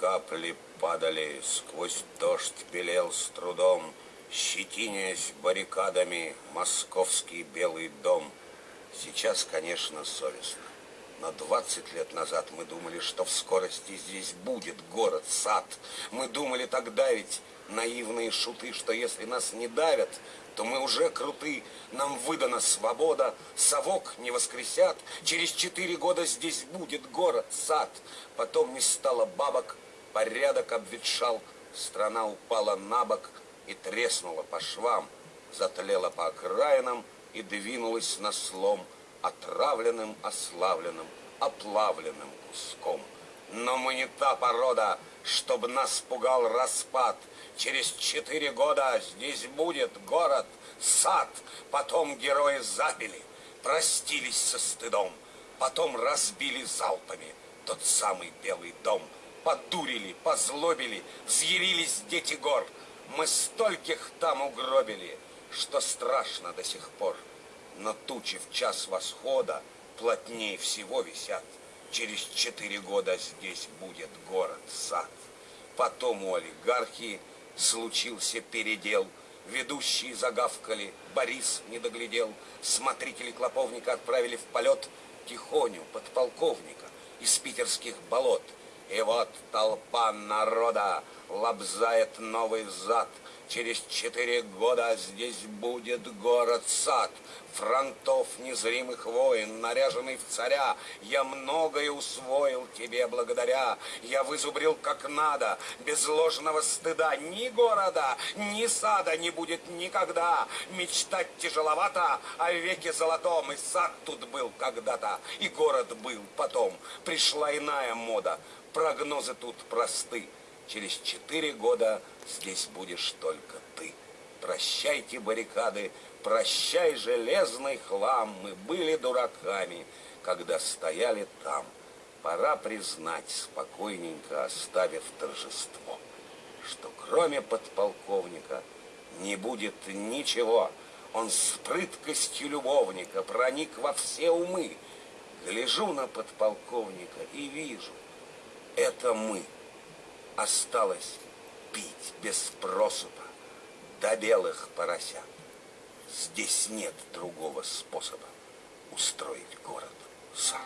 капли падали, сквозь дождь белел с трудом, Щетинясь баррикадами московский белый дом. Сейчас, конечно, совестно. Но 20 лет назад мы думали, что в скорости здесь будет город, сад. Мы думали тогда ведь, наивные шуты, что если нас не давят, то мы уже круты. Нам выдана свобода, совок не воскресят. Через четыре года здесь будет город, сад. Потом не стало бабок, порядок обветшал, страна упала на бок и треснула по швам, затлела по окраинам и двинулась на слом – отравленным, ославленным, оплавленным куском. Но мы не та порода, чтобы нас пугал распад. Через четыре года здесь будет город, сад. Потом герои забили, простились со стыдом. Потом разбили залпами тот самый белый дом. Подурили, позлобили, взъярились дети гор. Мы стольких там угробили, что страшно до сих пор. Но тучи в час восхода плотнее всего висят. Через четыре года здесь будет город-сад. Потом у олигархии случился передел. Ведущие загавкали, Борис не доглядел. Смотрители клоповника отправили в полет Тихоню, подполковника, из питерских болот. И вот толпа народа лобзает новый зад — Через четыре года здесь будет город-сад, Фронтов незримых войн, наряженный в царя. Я многое усвоил тебе благодаря. Я вызубрил как надо, без ложного стыда. Ни города, ни сада не будет никогда. Мечтать тяжеловато о веке золотом. И сад тут был когда-то, и город был потом. Пришла иная мода, прогнозы тут просты. Через четыре года здесь будешь только ты. Прощайте баррикады, прощай железный хлам. Мы были дураками, когда стояли там. Пора признать, спокойненько оставив торжество, что кроме подполковника не будет ничего. Он с прыткостью любовника проник во все умы. Гляжу на подполковника и вижу, это мы осталось пить без просыпа до белых поросят. Здесь нет другого способа устроить город сам.